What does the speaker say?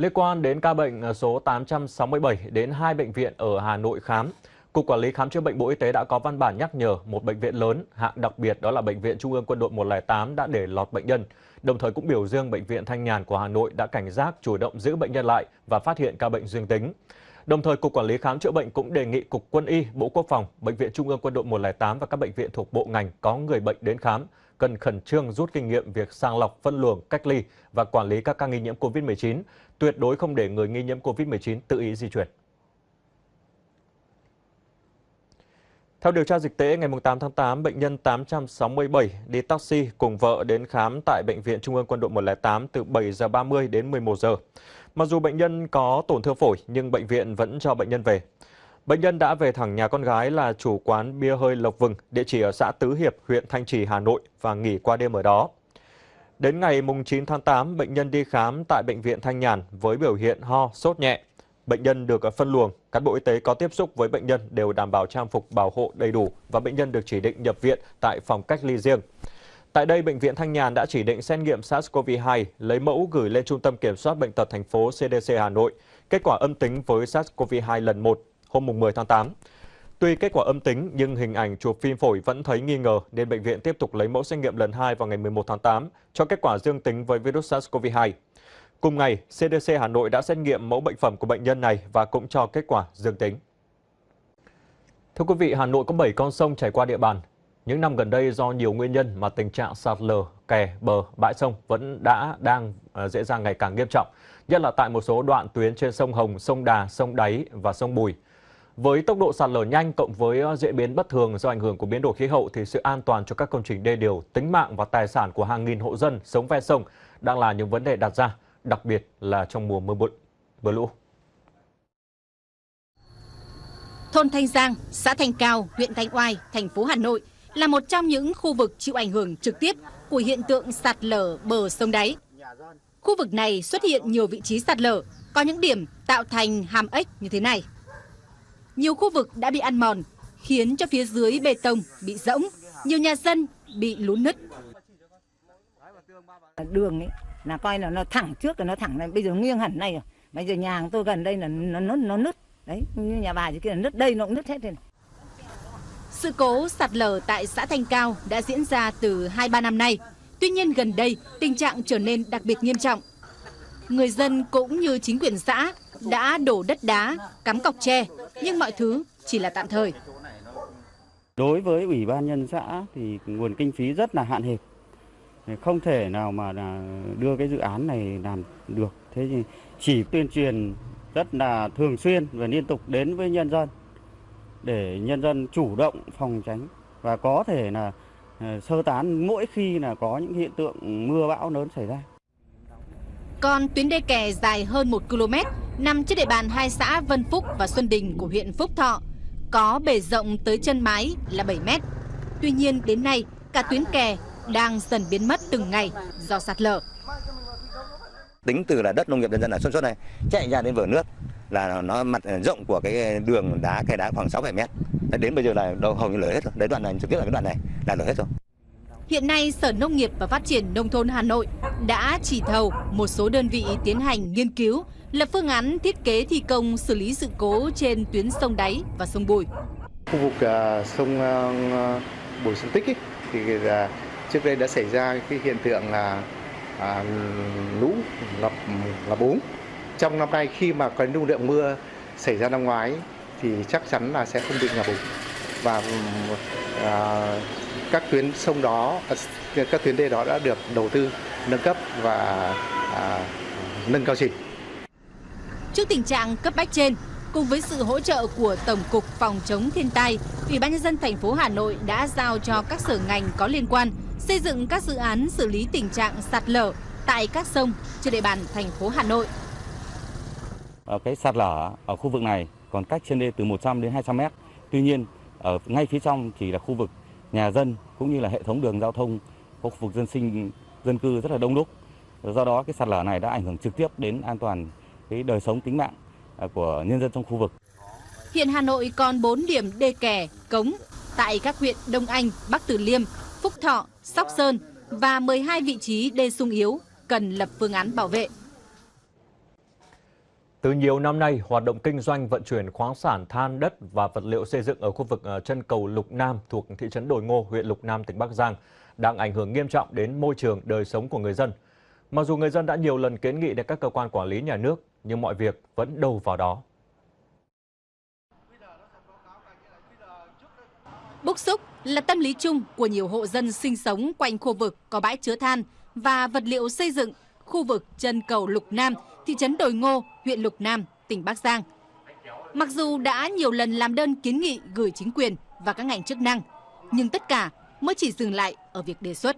Liên quan đến ca bệnh à, số 867 đến hai bệnh viện ở Hà Nội khám, Cục Quản lý Khám chữa bệnh Bộ Y tế đã có văn bản nhắc nhở một bệnh viện lớn, hạng đặc biệt đó là Bệnh viện Trung ương Quân đội 108 đã để lọt bệnh nhân. Đồng thời cũng biểu dương Bệnh viện Thanh Nhàn của Hà Nội đã cảnh giác chủ động giữ bệnh nhân lại và phát hiện ca bệnh dương tính. Đồng thời, Cục Quản lý Khám chữa bệnh cũng đề nghị Cục Quân y, Bộ Quốc phòng, Bệnh viện Trung ương Quân đội 108 và các bệnh viện thuộc bộ ngành có người bệnh đến khám cần khẩn trương rút kinh nghiệm việc sàng lọc, phân luồng, cách ly và quản lý các ca nghi nhiễm COVID-19, tuyệt đối không để người nghi nhiễm COVID-19 tự ý di chuyển. Theo điều tra dịch tễ, ngày 8 tháng 8, bệnh nhân 867 đi taxi cùng vợ đến khám tại Bệnh viện Trung ương Quân đội 108 từ 7 giờ 30 đến 11 giờ. Mặc dù bệnh nhân có tổn thương phổi nhưng bệnh viện vẫn cho bệnh nhân về. Bệnh nhân đã về thẳng nhà con gái là chủ quán bia hơi Lộc Vừng, địa chỉ ở xã Tứ Hiệp, huyện Thanh Trì, Hà Nội và nghỉ qua đêm ở đó. Đến ngày 9 tháng 8, bệnh nhân đi khám tại Bệnh viện Thanh Nhàn với biểu hiện ho, sốt nhẹ. Bệnh nhân được phân luồng, cán bộ y tế có tiếp xúc với bệnh nhân đều đảm bảo trang phục bảo hộ đầy đủ và bệnh nhân được chỉ định nhập viện tại phòng cách ly riêng. Tại đây, Bệnh viện Thanh Nhàn đã chỉ định xét nghiệm SARS-CoV-2, lấy mẫu gửi lên Trung tâm Kiểm soát Bệnh tật thành phố CDC Hà Nội. Kết quả âm tính với SARS-CoV-2 lần 1 hôm 10 tháng 8. Tuy kết quả âm tính nhưng hình ảnh chụp phim phổi vẫn thấy nghi ngờ nên bệnh viện tiếp tục lấy mẫu xét nghiệm lần 2 vào ngày 11 tháng 8 cho kết quả dương tính với virus SARS-CoV-2. Cùng ngày, CDC Hà Nội đã xét nghiệm mẫu bệnh phẩm của bệnh nhân này và cũng cho kết quả dương tính. Thưa quý vị, Hà Nội có 7 con sông chảy qua địa bàn. Những năm gần đây do nhiều nguyên nhân mà tình trạng sạt lở, kè, bờ, bãi sông vẫn đã đang dễ diễn ra ngày càng nghiêm trọng, nhất là tại một số đoạn tuyến trên sông Hồng, sông Đà, sông Đáy và sông Bùi. Với tốc độ sạt lở nhanh cộng với ờ, diễn biến bất thường do ảnh hưởng của biến đổi khí hậu thì sự an toàn cho các công trình đê điều, tính mạng và tài sản của hàng nghìn hộ dân sống ven sông đang là những vấn đề đặt ra, đặc biệt là trong mùa mưa bụi, mưa lũ. Thôn Thanh Giang, xã Thanh Cao, huyện Thanh Oai, thành phố Hà Nội là một trong những khu vực chịu ảnh hưởng trực tiếp của hiện tượng sạt lở bờ sông đáy. Khu vực này xuất hiện nhiều vị trí sạt lở, có những điểm tạo thành hàm ếch như thế này. Nhiều khu vực đã bị ăn mòn, khiến cho phía dưới bê tông bị rỗng, nhiều nhà dân bị lún nứt. Đường ấy là coi là nó thẳng trước là nó thẳng này, bây giờ nghiêng hẳn này rồi. Bây giờ nhà tôi gần đây là nó nó, nó nứt. Đấy, như nhà bà kia là nứt đây nó cũng nứt hết rồi. Sự cố sạt lở tại xã Thanh Cao đã diễn ra từ 2-3 năm nay. Tuy nhiên gần đây, tình trạng trở nên đặc biệt nghiêm trọng. Người dân cũng như chính quyền xã đã đổ đất đá, cắm cọc tre, nhưng mọi thứ chỉ là tạm thời. Đối với Ủy ban nhân xã thì nguồn kinh phí rất là hạn hẹp. Không thể nào mà đưa cái dự án này làm được. Thế thì chỉ tuyên truyền rất là thường xuyên và liên tục đến với nhân dân để nhân dân chủ động phòng tránh và có thể là ờ, sơ tán mỗi khi là có những hiện tượng mưa bão lớn xảy ra. Còn tuyến đê kè dài hơn 1 km nằm trên địa bàn hai xã Vân Phúc và Xuân Đình của huyện Phúc Thọ, có bề rộng tới chân mái là 7 mét. Tuy nhiên đến nay, cả tuyến kè đang dần biến mất từng ngày do sạt lở. Tính từ là đất nông nghiệp nhân dân ở Xuân Xuân này chạy ra đến vở nước là nó mặt rộng của cái đường đá kè đá khoảng 6 7 mét. Đến bây giờ là đâu hầu như lở hết rồi. Đấy đoạn này trực tiếp là cái đoạn này là lở hết rồi. Hiện nay, Sở Nông nghiệp và Phát triển Nông thôn Hà Nội đã chỉ thầu một số đơn vị tiến hành nghiên cứu, lập phương án thiết kế thi công xử lý sự cố trên tuyến sông Đáy và sông Bùi. Khu vực uh, sông uh, Bùi Sông Tích ý, thì uh, trước đây đã xảy ra cái hiện tượng là uh, lũ ngập ngập úng. Trong năm nay khi mà có lưu lượng mưa xảy ra năm ngoái thì chắc chắn là sẽ không bị ngập úng và uh, các tuyến sông đó, à, các tuyến đê đó đã được đầu tư nâng cấp và à, nâng cao trình. Trước tình trạng cấp bách trên, cùng với sự hỗ trợ của Tổng cục Phòng chống thiên tai, Ủy ban nhân dân thành phố Hà Nội đã giao cho các sở ngành có liên quan xây dựng các dự án xử lý tình trạng sạt lở tại các sông trên địa bàn thành phố Hà Nội. Ở cái sạt lở ở khu vực này còn cách trên đê từ 100 đến 200 mét. Tuy nhiên, ở ngay phía trong chỉ là khu vực nhà dân cũng như là hệ thống đường giao thông có khu vực dân sinh dân cư rất là đông đúc. Do đó cái sạt lở này đã ảnh hưởng trực tiếp đến an toàn cái đời sống tính mạng à, của nhân dân trong khu vực. Hiện Hà Nội còn 4 điểm đê kè, cống tại các huyện Đông Anh, Bắc Từ Liêm, Phúc Thọ, Sóc Sơn và 12 vị trí đê sung yếu cần lập phương án bảo vệ. Từ nhiều năm nay, hoạt động kinh doanh vận chuyển khoáng sản, than đất và vật liệu xây dựng ở khu vực ờ, chân cầu Lục Nam thuộc thị trấn Đồi Ngô, huyện Lục Nam, tỉnh Bắc Giang đang ảnh hưởng nghiêm trọng đến môi trường đời sống của người dân. Mặc dù người dân đã nhiều lần kiến nghị đến các cơ quan quản lý nhà nước, nhưng mọi việc vẫn đầu vào đó. Bức xúc là tâm lý chung của nhiều hộ dân sinh sống quanh khu vực có bãi chứa than và vật liệu xây dựng khu vực chân cầu Lục Nam, thị trấn Đồi Ngô, huyện Lục Nam, tỉnh Bắc Giang. Mặc dù đã nhiều lần làm đơn kiến nghị gửi chính quyền và các ngành chức năng, nhưng tất cả mới chỉ dừng lại ở việc đề xuất.